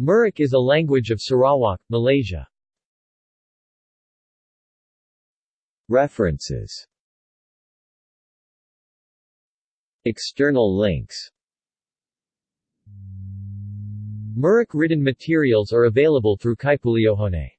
Murik is a language of Sarawak, Malaysia. References. External links. Murik written materials are available through Kaipuliohone